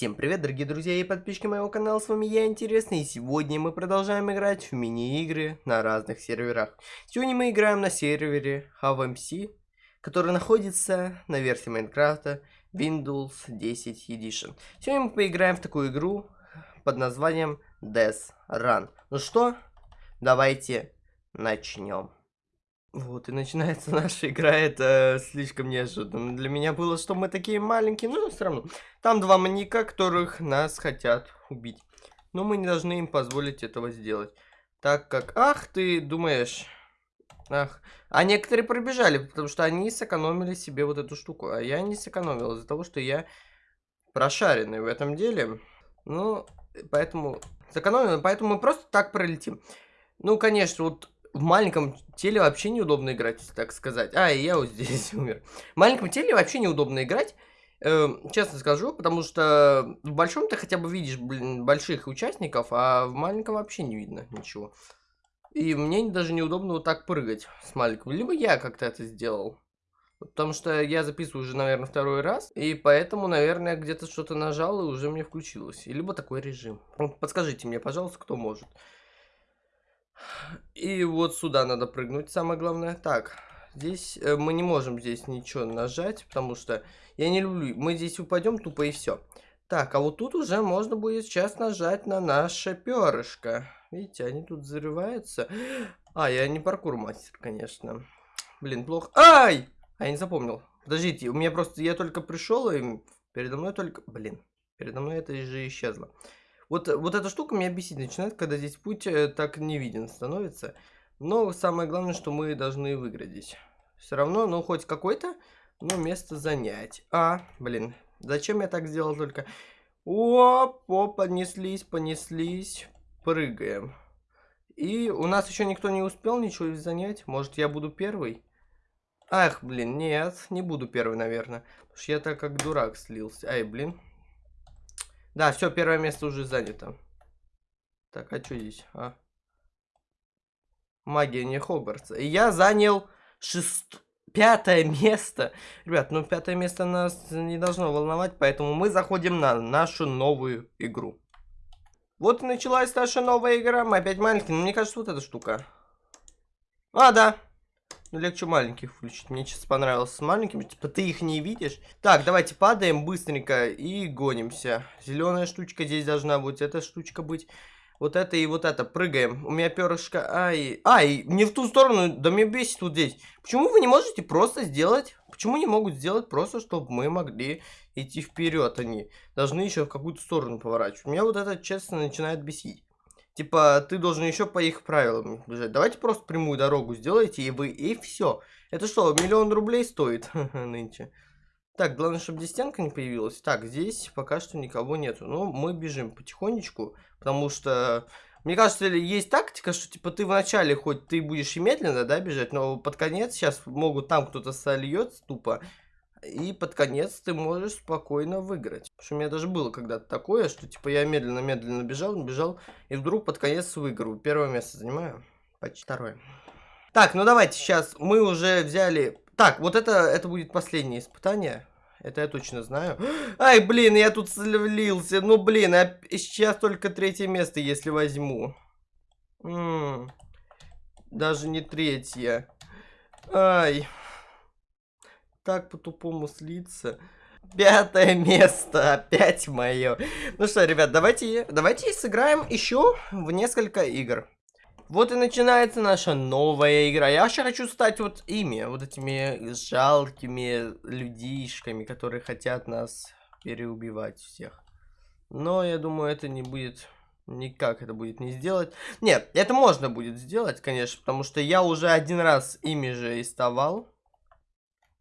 Всем привет, дорогие друзья и подписчики моего канала, с вами я, Интересный, и сегодня мы продолжаем играть в мини-игры на разных серверах. Сегодня мы играем на сервере HaveMC, который находится на версии Майнкрафта Windows 10 Edition. Сегодня мы поиграем в такую игру под названием Death Run. Ну что, давайте начнем. Вот, и начинается наша игра, это слишком неожиданно для меня было, что мы такие маленькие, но все равно. Там два маньяка, которых нас хотят убить. Но мы не должны им позволить этого сделать. Так как, ах, ты думаешь... Ах, а некоторые пробежали, потому что они сэкономили себе вот эту штуку. А я не сэкономил из-за того, что я прошаренный в этом деле. Ну, поэтому... Сэкономил, поэтому мы просто так пролетим. Ну, конечно, вот в маленьком теле вообще неудобно играть, так сказать. А, и я вот здесь умер. В маленьком теле вообще неудобно играть. Э, честно скажу, потому что в большом ты хотя бы видишь, блин, больших участников, а в маленьком вообще не видно ничего. И мне даже неудобно вот так прыгать с маленького. Либо я как-то это сделал. Потому что я записываю уже, наверное, второй раз. И поэтому, наверное, где-то что-то нажал и уже мне включилось. И либо такой режим. Подскажите мне, пожалуйста, кто может. И вот сюда надо прыгнуть, самое главное. Так, здесь э, мы не можем здесь ничего нажать, потому что я не люблю. Мы здесь упадем тупо и все. Так, а вот тут уже можно будет сейчас нажать на наше перышко. Видите, они тут взрываются. А, я не паркур мастер, конечно. Блин, плохо. Ай! А я не запомнил. Подождите, у меня просто... Я только пришел, и передо мной только... Блин, передо мной это же исчезло. Вот, вот эта штука меня бесить начинает, когда здесь путь э, так не виден становится. Но самое главное, что мы должны выиграть здесь. Все равно, ну, хоть какое-то, ну, место занять. А, блин, зачем я так сделал только? Оп, оп, понеслись, понеслись. Прыгаем. И у нас еще никто не успел ничего занять. Может, я буду первый? Ах, блин, нет, не буду первый, наверное. Потому что я так как дурак слился. Ай, блин. Да, все, первое место уже занято. Так, а что здесь? А? Магия не Хогвартса. И я занял шест... пятое место. Ребят, ну пятое место нас не должно волновать, поэтому мы заходим на нашу новую игру. Вот и началась наша новая игра. Мы опять маленькие. Но мне кажется, вот эта штука. А, да. Ну, легче маленьких включить. Мне сейчас понравилось с маленькими. Типа, ты их не видишь. Так, давайте падаем быстренько и гонимся. Зеленая штучка здесь должна быть. Эта штучка быть. Вот это и вот это. Прыгаем. У меня перышко. Ай. Ай, не в ту сторону. Да мне бесит вот здесь. Почему вы не можете просто сделать... Почему не могут сделать просто, чтобы мы могли идти вперед? Они должны еще в какую-то сторону поворачивать. Меня вот это, честно, начинает бесить. Типа, ты должен еще по их правилам бежать. Давайте просто прямую дорогу сделайте, и вы, и все. Это что, миллион рублей стоит нынче? Так, главное, чтобы здесь стенка не появилась. Так, здесь пока что никого нету. Но ну, мы бежим потихонечку, потому что... Мне кажется, есть тактика, что типа ты вначале хоть ты будешь и медленно, да, бежать, но под конец сейчас могут там кто-то сольется тупо, и под конец ты можешь спокойно выиграть. Потому что у меня даже было когда-то такое, что типа я медленно-медленно бежал, бежал, и вдруг под конец выиграю. Первое место занимаю, почти второе. Так, ну давайте сейчас мы уже взяли... Так, вот это, это будет последнее испытание. Это я точно знаю. Ай, блин, я тут слился. Ну, блин, я сейчас только третье место, если возьму. М -м, даже не третье. Ай так по-тупому слиться. Пятое место, опять мое. Ну что, ребят, давайте, давайте сыграем еще в несколько игр. Вот и начинается наша новая игра. Я вообще хочу стать вот ими, вот этими жалкими людишками, которые хотят нас переубивать всех. Но я думаю, это не будет... Никак это будет не сделать. Нет, это можно будет сделать, конечно, потому что я уже один раз ими же иставал.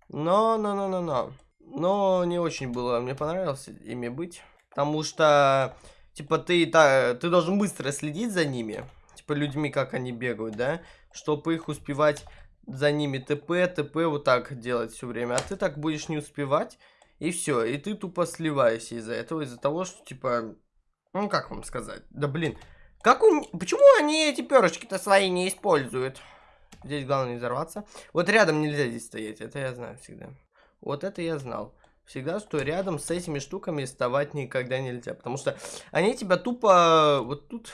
Но, но, но, но, но. Но не очень было, мне понравилось ими быть. Потому что, типа, ты, та, ты должен быстро следить за ними. Типа, людьми, как они бегают, да? Чтобы их успевать за ними ТП, ТП вот так делать все время. А ты так будешь не успевать, и все. И ты тупо сливаешься из-за этого, из-за того, что, типа, ну, как вам сказать? Да, блин. Как у... Почему они эти перышки-то свои не используют? Здесь главное не взорваться. Вот рядом нельзя здесь стоять, это я знаю всегда. Вот это я знал. всегда, что рядом с этими штуками вставать никогда нельзя. Потому что они тебя тупо вот тут...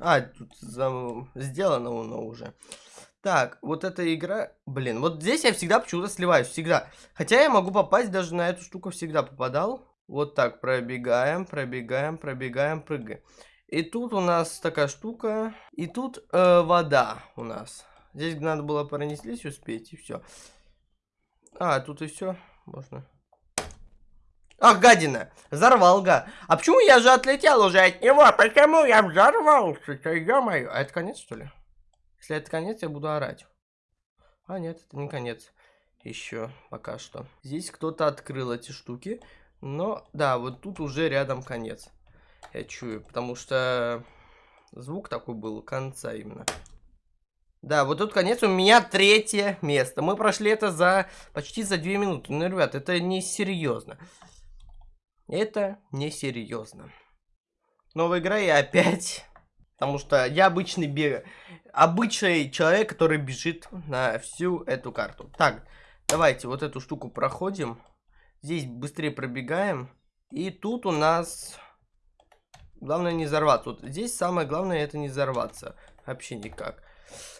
А, тут за... сделано оно уже. Так, вот эта игра... Блин, вот здесь я всегда почему-то сливаюсь, всегда. Хотя я могу попасть, даже на эту штуку всегда попадал. Вот так, пробегаем, пробегаем, пробегаем, прыгаем. И тут у нас такая штука. И тут э, вода у нас. Здесь надо было пронеслись успеть, и все. А, тут и все. Можно. Ах, гадина! Взорвал, га. А почему я же отлетел уже от него? Почему я взорвался-то, ё-моё? А это конец, что ли? Если это конец, я буду орать. А, нет, это не конец. Еще пока что. Здесь кто-то открыл эти штуки. Но, да, вот тут уже рядом конец. Я чую, потому что звук такой был, конца именно. Да, вот тут конец, у меня третье место. Мы прошли это за почти за две минуты. Ну, ребят, это не серьезно. Это не серьезно. Новая игра и опять... Потому что я обычный бег... Обычный человек, который бежит на всю эту карту. Так, давайте вот эту штуку проходим. Здесь быстрее пробегаем. И тут у нас... Главное не взорваться. Вот здесь самое главное это не взорваться. Вообще никак.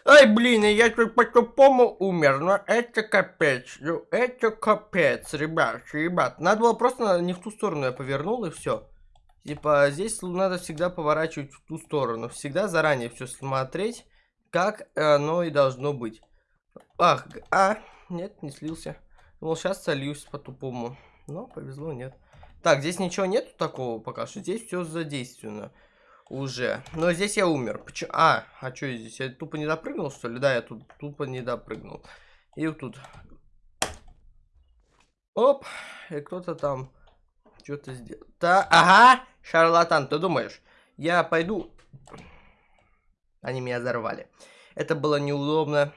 Ай, блин, я тут по-тупому умер. Но это капец. Ну, это капец, ребят, ребят. Надо было просто не в ту сторону я повернул и все. Типа, здесь надо всегда поворачивать в ту сторону. Всегда заранее все смотреть, как оно и должно быть. Ах, а, нет, не слился. Думал, сейчас сольюсь по-тупому. Но повезло, нет. Так, здесь ничего нету такого пока что. Здесь все задействовано уже. Но здесь я умер. Почему? А, а что здесь? Я тупо не допрыгнул, что ли? Да, я тут тупо не допрыгнул. И вот тут. Оп. И кто-то там что-то сделал. Да, ага, шарлатан, ты думаешь? Я пойду... Они меня взорвали. Это было неудобно.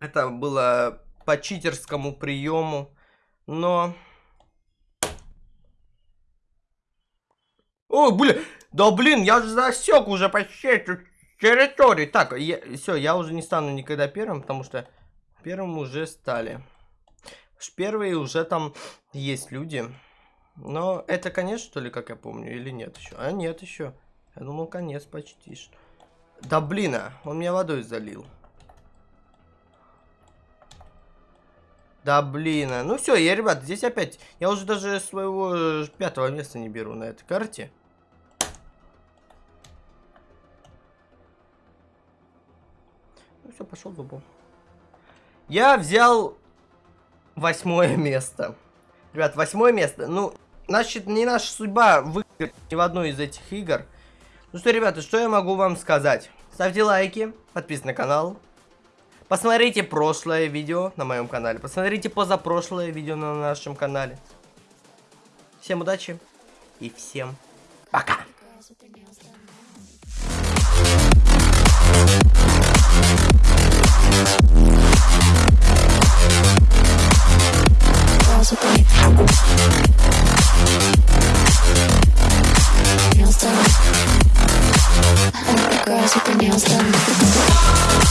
Это было по читерскому приему. Но... О, блин, да блин, я же засек уже почти эту территорию. Так, все, я уже не стану никогда первым, потому что первым уже стали. Первые уже там есть люди. Но это конец, что ли, как я помню, или нет еще? А нет еще. Я думал, конец почти. Да блин, а, он меня водой залил. Да блин, а. ну все, я, ребят, здесь опять, я уже даже своего э, пятого места не беру на этой карте. Ну все, пошел в Я взял восьмое место. Ребят, восьмое место. Ну, значит, не наша судьба выиграть ни в одной из этих игр. Ну что, ребята, что я могу вам сказать? Ставьте лайки, подписывайтесь на канал, Посмотрите прошлое видео на моем канале. Посмотрите позапрошлое видео на нашем канале. Всем удачи и всем пока. nails the girls with their nails done.